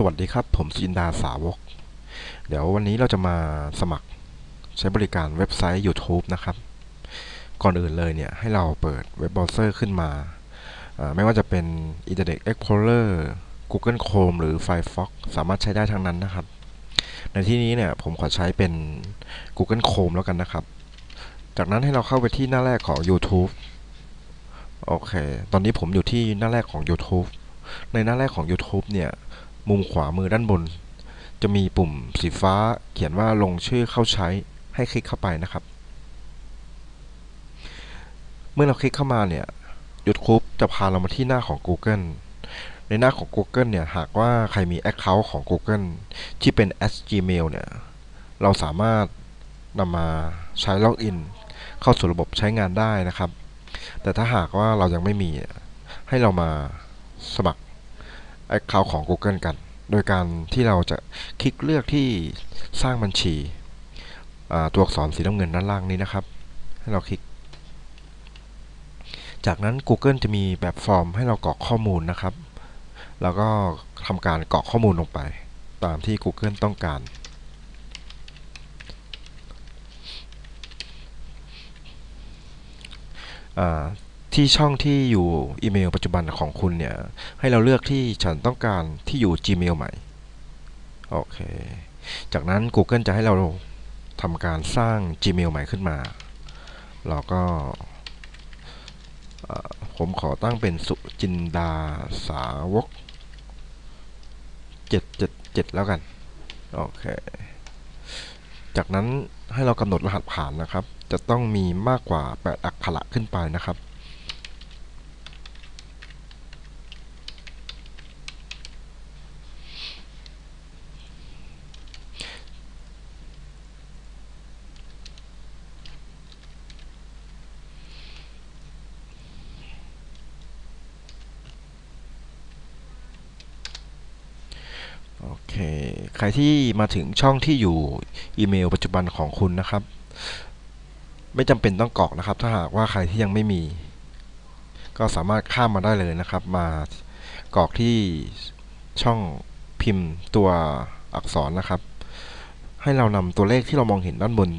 สวัสดีครับ ผมสุจินดาสาวก เดี๋ยววันนี้เราจะมาสมัครใช้บริการเว็บไซต์ YouTube นะครับ ก่อนอื่นเลยเนี่ยให้เราเปิดเว็บเบราว์เซอร์ขึ้นมา ไม่ว่าจะเป็น Internet Explorer Google Chrome หรือ Firefox สามารถใช้ได้ทั้งนั้นนะครับ ในที่นี้เนี่ยผมขอใช้เป็น Google Chrome แล้วกันนะครับ จากนั้นให้เราเข้าไปที่หน้าแรกของ YouTube โอเค ตอนนี้ผมอยู่ที่หน้าแรกของ YouTube ในหน้าแรกของ YouTube เนี่ย มุมขวามือด้านบน จะมีปุ่มสีฟ้าเขียนว่าลงชื่อเข้าใช้ให้คลิกเข้าไปนะครับ เมื่อเราคลิกเข้ามาเนี่ย YouTube จะพาเรามาที่หน้าของ Google ในหน้าของ Google เนี่ยหากว่าใครมี Account ของ Google ที่เป็น @gmail เนี่ย เราสามารถนำมาใช้ล็อกอินเข้าสู่ระบบใช้งานได้นะครับ แต่ถ้าหากว่าเรายังไม่มี ให้เรามาสมัคร Account ของ Google กัน โดยการที่เราจะคลิกเลือกที่สร้างบัญชีตัวอักษรสีน้ำเงินด้านล่างนี้นะครับ ให้เราคลิก จากนั้น Google จะมีแบบฟอร์มให้เรากรอกข้อมูลนะครับ แล้วก็ทำการกรอกข้อมูลลงไป ตามที่ Google ต้องการ ที่ช่องที่อยู่อีเมลปัจจุบันของคุณเนี่ย ให้เราเลือกที่ฉันต้องการที่อยู่ Gmail ใหม่ โอเค จากนั้น Google จะให้เราทำการสร้าง Gmail ใหม่ขึ้นมา เราก็ ผมขอตั้งเป็นสุจินดาสาวก 777 แล้วกัน โอเค จากนั้นให้เรากำหนดรหัสผ่านนะครับ จะต้องมีมากกว่า 8 อักขระขึ้นไปนะครับ โอเค ใครที่มาถึงช่องที่อยู่อีเมลปัจจุบันของคุณนะครับ ไม่จำเป็นต้องกรอกนะครับ ถ้าหากว่าใครที่ยังไม่มี ก็สามารถข้ามมาได้เลยนะครับ มากรอกที่ช่องพิมพ์ตัวอักษรนะครับ ให้เรานำตัวเลขที่เรามองเห็นด้านบน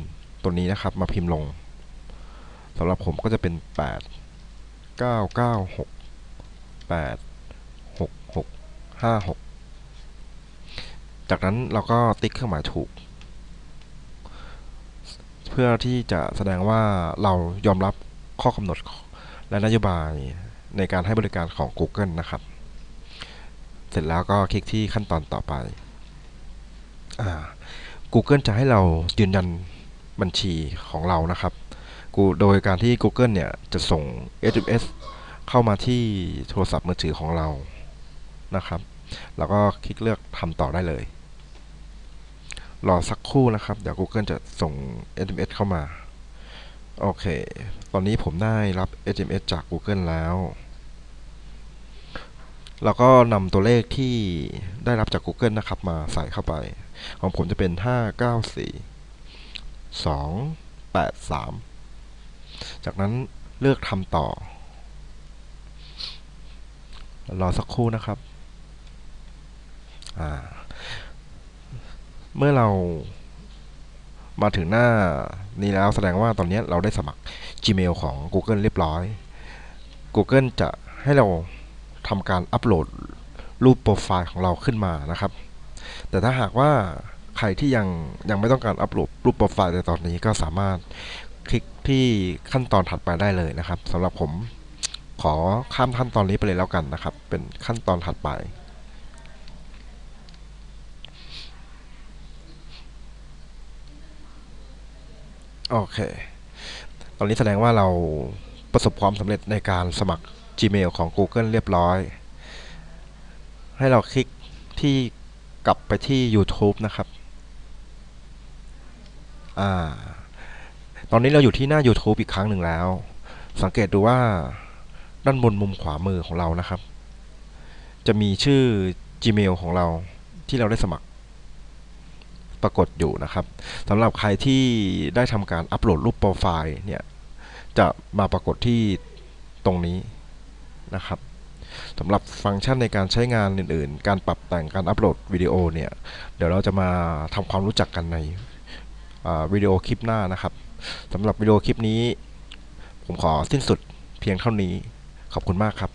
ตัวนี้นะครับ มาพิมพ์ลงสำหรับผมก็จะเป็น 8 9 9 6 8 6 6 5 6 จากนั้นเราก็ติ๊กเครื่องหมายถูก เพื่อที่จะแสดงว่าเรายอมรับข้อกำหนดและนโยบายในการให้บริการของ Google นะครับ เสร็จแล้วก็คลิกที่ขั้นตอนต่อไป Google จะให้เรายืนยันบัญชีของเรานะครับ โดยการที่ Google เนี่ยจะส่ง SMS เข้ามาที่โทรศัพท์มือถือของเรานะครับ แล้วก็คลิกเลือกทำต่อได้เลย รอสักครู่นะครับ เดี๋ยว Google จะส่ง SMS เข้ามา โอเค ตอนนี้ผมได้รับ SMS จาก Google แล้ว แล้วก็นำตัวเลขที่ได้รับจาก Google นะครับ มาใส่เข้าไป ของผมจะเป็น 594 283 จากนั้นเลือกทำต่อ รอสักครู่นะครับ อ่า เมื่อเรามาถึงหน้านี้แล้วแสดงว่าตอนนี้เราได้สมัคร Gmail ของ Google เรียบร้อย Google จะให้เราทำการอัปโหลดรูปโปรไฟล์ของเราขึ้นมานะครับ แต่ถ้าหากว่าใครที่ยังยังไม่ต้องการอัปโหลดรูปโปรไฟล์ในตอนนี้ก็สามารถคลิกที่ขั้นตอนถัดไปได้เลยนะครับสำหรับผมขอข้ามขั้นตอนนี้ไปเลยแล้วกันนะครับ เป็นขั้นตอนถัดไป โอเค ตอนนี้แสดงว่าเราประสบความสำเร็จในการสมัคร Gmail ของ Google เรียบร้อย ให้เราคลิกที่กลับไปที่ YouTube นะครับ อ่า ตอนนี้เราอยู่ที่หน้า YouTube อีกครั้งหนึ่งแล้ว สังเกตดูว่าด้านบนมุมขวามือของเรานะครับ จะมีชื่อ Gmail ของเราที่เราได้สมัคร ปรากฏอยู่นะครับสำหรับใครที่ได้ทำการอัปโหลดรูปโปรไฟล์เนี่ยจะมาปรากฏที่ตรงนี้นะครับสำหรับฟังก์ชันในการใช้งานอื่น ๆ การปรับแต่งการอัปโหลดวิดีโอเนี่ยเดี๋ยวเราจะมาทำความรู้จักกันในวิดีโอคลิปหน้านะครับสำหรับวิดีโอคลิปนี้ ผมขอสิ้นสุดเพียงเท่านี้ขอบคุณมากครับ